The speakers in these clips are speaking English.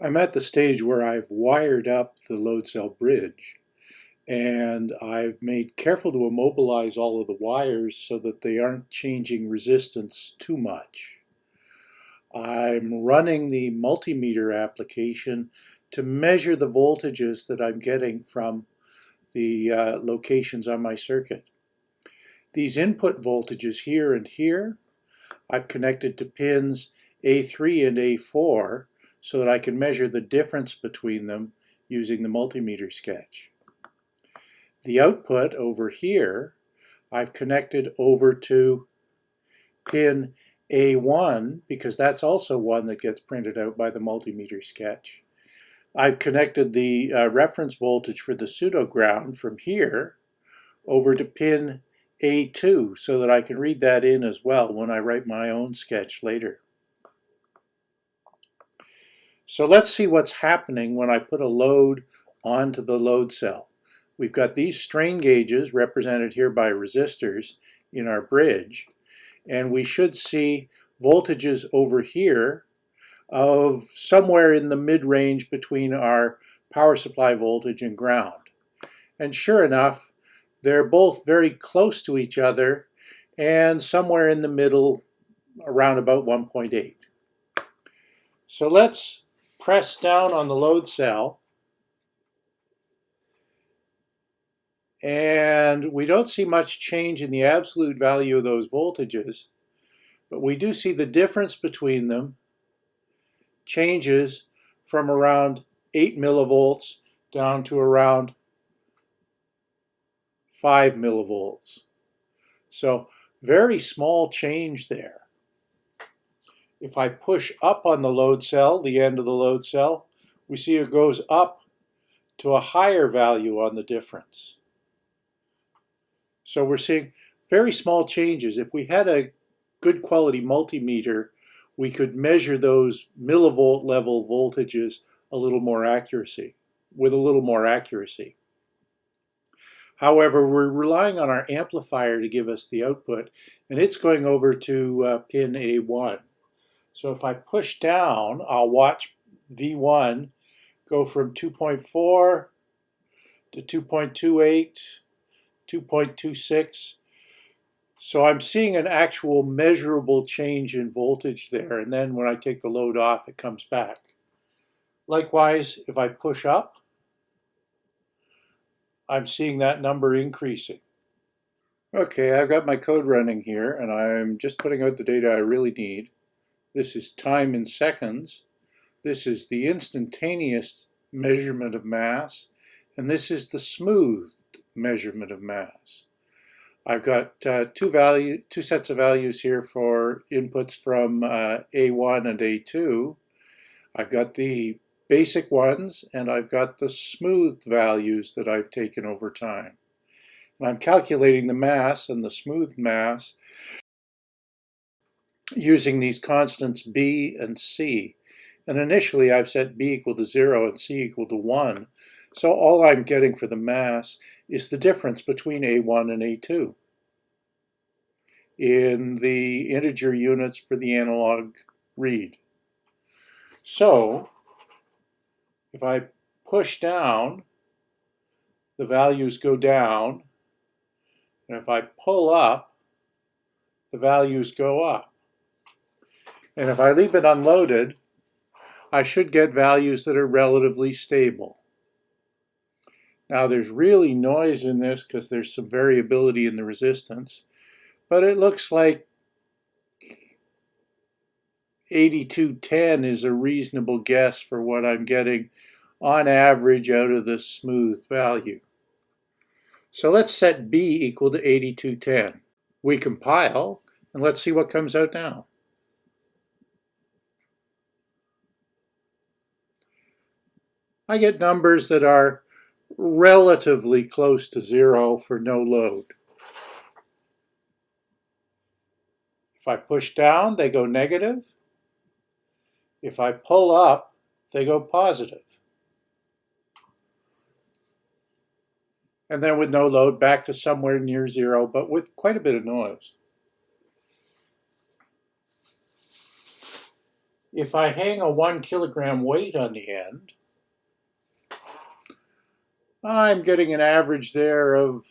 I'm at the stage where I've wired up the load cell bridge and I've made careful to immobilize all of the wires so that they aren't changing resistance too much. I'm running the multimeter application to measure the voltages that I'm getting from the uh, locations on my circuit. These input voltages here and here, I've connected to pins A3 and A4 so that I can measure the difference between them using the multimeter sketch. The output over here, I've connected over to pin A1 because that's also one that gets printed out by the multimeter sketch. I've connected the uh, reference voltage for the pseudo ground from here over to pin A2 so that I can read that in as well when I write my own sketch later. So let's see what's happening when I put a load onto the load cell. We've got these strain gauges represented here by resistors in our bridge, and we should see voltages over here of somewhere in the mid-range between our power supply voltage and ground. And sure enough, they're both very close to each other and somewhere in the middle around about 1.8. So let's press down on the load cell and we don't see much change in the absolute value of those voltages, but we do see the difference between them changes from around 8 millivolts down to around 5 millivolts. So very small change there. If I push up on the load cell, the end of the load cell, we see it goes up to a higher value on the difference. So we're seeing very small changes. If we had a good quality multimeter, we could measure those millivolt level voltages a little more accuracy, with a little more accuracy. However, we're relying on our amplifier to give us the output, and it's going over to uh, pin A1. So if I push down, I'll watch V1 go from 2.4 to 2.28, 2.26. So I'm seeing an actual measurable change in voltage there. And then when I take the load off, it comes back. Likewise, if I push up, I'm seeing that number increasing. Okay, I've got my code running here, and I'm just putting out the data I really need. This is time in seconds. This is the instantaneous measurement of mass. And this is the smooth measurement of mass. I've got uh, two value, two sets of values here for inputs from uh, A1 and A2. I've got the basic ones and I've got the smooth values that I've taken over time. And I'm calculating the mass and the smooth mass using these constants b and c. And initially I've set b equal to 0 and c equal to 1. So all I'm getting for the mass is the difference between a1 and a2 in the integer units for the analog read. So if I push down, the values go down, and if I pull up, the values go up. And if I leave it unloaded, I should get values that are relatively stable. Now there's really noise in this because there's some variability in the resistance, but it looks like 8210 is a reasonable guess for what I'm getting on average out of the smooth value. So let's set B equal to 8210. We compile, and let's see what comes out now. I get numbers that are relatively close to zero for no load. If I push down, they go negative. If I pull up, they go positive. And then with no load, back to somewhere near zero, but with quite a bit of noise. If I hang a one kilogram weight on the end, I'm getting an average there of,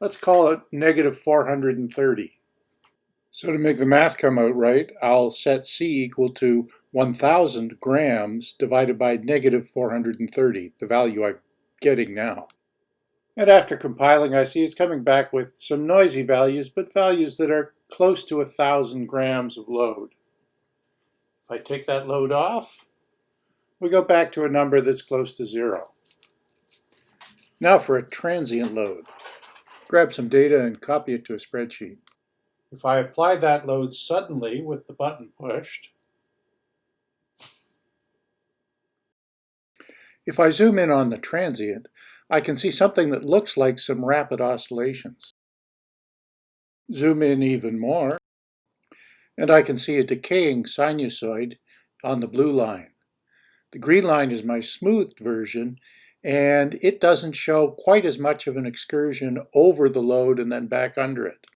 let's call it negative 430. So to make the math come out right, I'll set C equal to 1,000 grams divided by negative 430, the value I'm getting now. And after compiling, I see it's coming back with some noisy values, but values that are close to 1,000 grams of load. If I take that load off, we go back to a number that's close to zero. Now for a transient load. Grab some data and copy it to a spreadsheet. If I apply that load suddenly with the button pushed, if I zoom in on the transient, I can see something that looks like some rapid oscillations. Zoom in even more, and I can see a decaying sinusoid on the blue line. The green line is my smoothed version, and it doesn't show quite as much of an excursion over the load and then back under it.